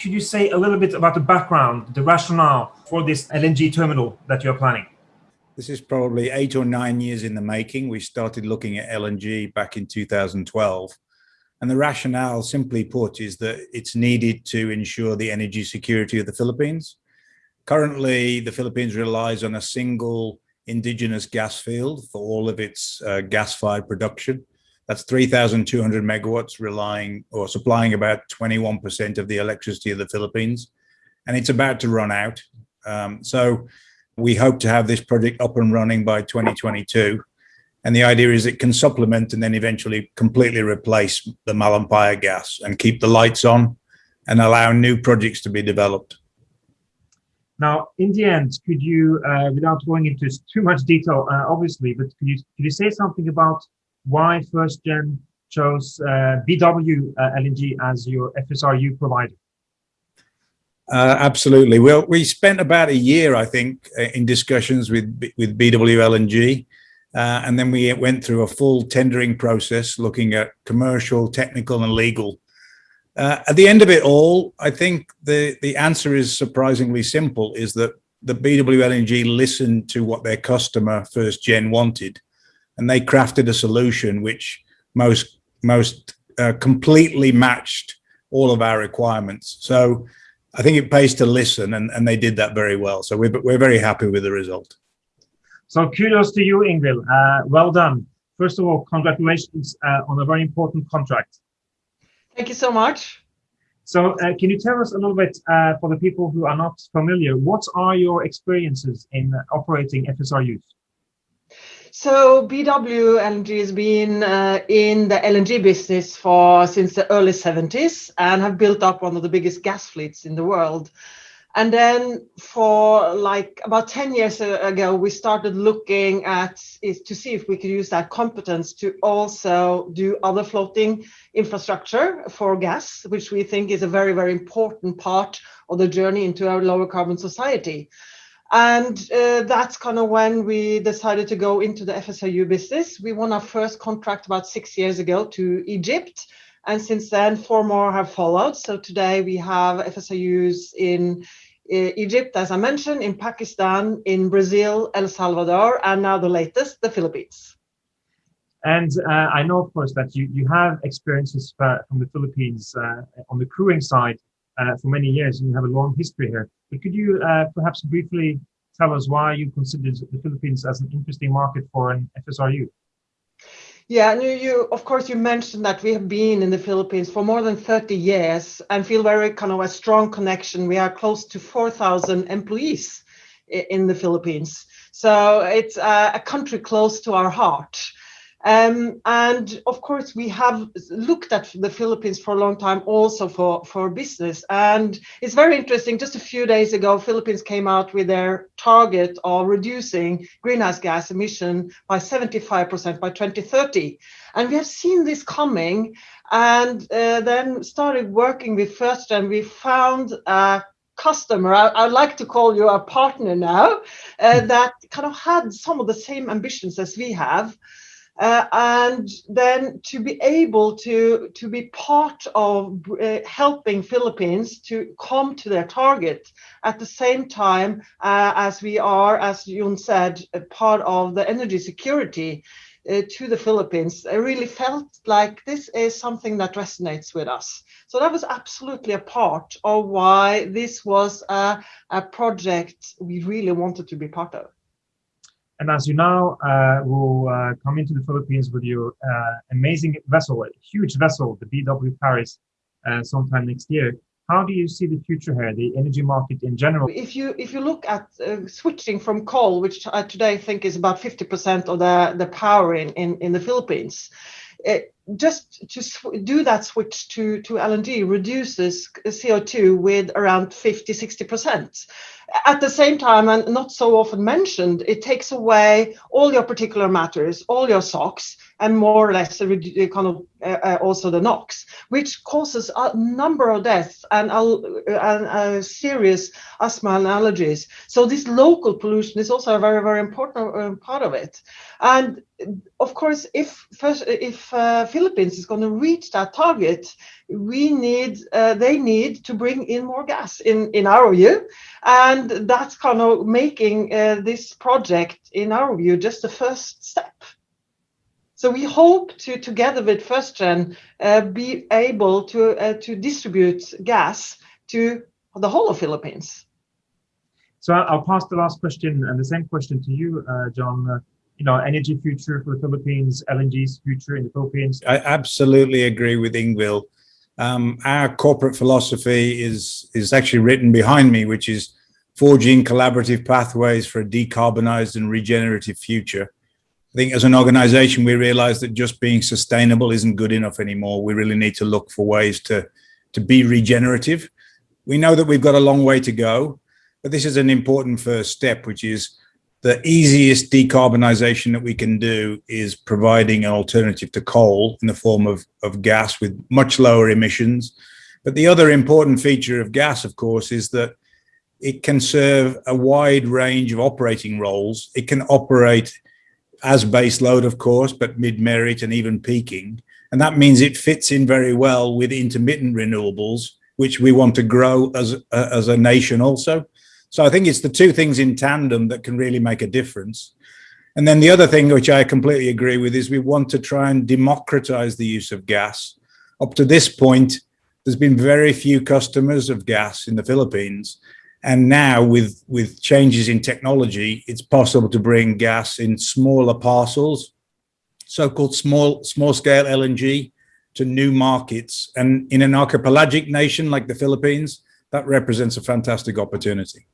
Could you say a little bit about the background, the rationale for this LNG terminal that you're planning? This is probably eight or nine years in the making. We started looking at LNG back in 2012. And the rationale, simply put, is that it's needed to ensure the energy security of the Philippines. Currently, the Philippines relies on a single indigenous gas field for all of its uh, gas-fired production. That's 3,200 megawatts relying or supplying about 21% of the electricity of the Philippines. And it's about to run out. Um, so we hope to have this project up and running by 2022. And the idea is it can supplement and then eventually completely replace the Malampaya gas and keep the lights on and allow new projects to be developed. Now, in the end, could you, uh, without going into too much detail, uh, obviously, but could you, could you say something about why FirstGen chose uh, BW uh, LNG as your FSRU provider? Uh, absolutely. Well, we spent about a year, I think, uh, in discussions with with BW LNG, uh, and then we went through a full tendering process, looking at commercial, technical, and legal. Uh, at the end of it all, I think the the answer is surprisingly simple: is that the BW LNG listened to what their customer First Gen wanted, and they crafted a solution which most most uh, completely matched all of our requirements. So I think it pays to listen, and, and they did that very well. So we're, we're very happy with the result. So kudos to you, Ingvild. Uh, well done. First of all, congratulations uh, on a very important contract. Thank you so much. So uh, can you tell us a little bit, uh, for the people who are not familiar, what are your experiences in operating FSRUs? So BW LNG has been uh, in the LNG business for since the early 70s and have built up one of the biggest gas fleets in the world. And then for like about 10 years ago, we started looking at is to see if we could use that competence to also do other floating infrastructure for gas, which we think is a very, very important part of the journey into our lower carbon society. And uh, that's kind of when we decided to go into the FSRU business. We won our first contract about six years ago to Egypt. And since then, four more have followed. So today we have FSRUs in uh, Egypt, as I mentioned, in Pakistan, in Brazil, El Salvador, and now the latest, the Philippines. And uh, I know, of course, that you, you have experiences uh, from the Philippines uh, on the crewing side uh, for many years, and you have a long history here. But could you uh, perhaps briefly tell us why you considered the Philippines as an interesting market for an FSRU? Yeah, and you, you, of course, you mentioned that we have been in the Philippines for more than 30 years and feel very kind of a strong connection. We are close to 4,000 employees in the Philippines. So it's a country close to our heart. Um, and of course, we have looked at the Philippines for a long time also for, for business. And it's very interesting. Just a few days ago, Philippines came out with their target of reducing greenhouse gas emission by 75% by 2030. And we have seen this coming and uh, then started working with First and we found a customer, I, would like to call you a partner now, uh, that kind of had some of the same ambitions as we have. Uh, and then to be able to to be part of uh, helping Philippines to come to their target at the same time uh, as we are, as Yun said, part of the energy security uh, to the Philippines. I really felt like this is something that resonates with us. So that was absolutely a part of why this was a, a project we really wanted to be part of. And as you now uh, will uh, come into the Philippines with your uh, amazing vessel, a huge vessel, the BW Paris, uh, sometime next year, how do you see the future here, the energy market in general? If you if you look at uh, switching from coal, which I today I think is about 50% of the, the power in, in, in the Philippines, it, just to do that switch to, to LNG reduces CO2 with around 50, 60%. At the same time, and not so often mentioned, it takes away all your particulate matters, all your SOx, and more or less kind of uh, uh, also the NOx, which causes a number of deaths and, uh, and uh, serious asthma and allergies. So this local pollution is also a very, very important uh, part of it. And of course, if first, if uh, Philippines is going to reach that target, we need, uh, they need to bring in more gas in, in our view. And that's kind of making uh, this project, in our view, just the first step. So we hope to, together with FirstGen, uh, be able to, uh, to distribute gas to the whole of the Philippines. So I'll pass the last question and the same question to you, uh, John. Uh, you know, energy future for the Philippines, LNG's future in the Philippines. I absolutely agree with Ingvild. Um, our corporate philosophy is is actually written behind me, which is forging collaborative pathways for a decarbonized and regenerative future. I think as an organization, we realize that just being sustainable isn't good enough anymore. We really need to look for ways to, to be regenerative. We know that we've got a long way to go, but this is an important first step, which is the easiest decarbonization that we can do is providing an alternative to coal in the form of, of gas with much lower emissions. But the other important feature of gas, of course, is that it can serve a wide range of operating roles. It can operate as base load, of course, but mid-merit and even peaking. And that means it fits in very well with intermittent renewables, which we want to grow as, uh, as a nation also. So I think it's the two things in tandem that can really make a difference. And then the other thing, which I completely agree with, is we want to try and democratize the use of gas. Up to this point, there's been very few customers of gas in the Philippines. And now with, with changes in technology, it's possible to bring gas in smaller parcels, so-called small, small scale LNG to new markets. And in an archipelagic nation like the Philippines, that represents a fantastic opportunity.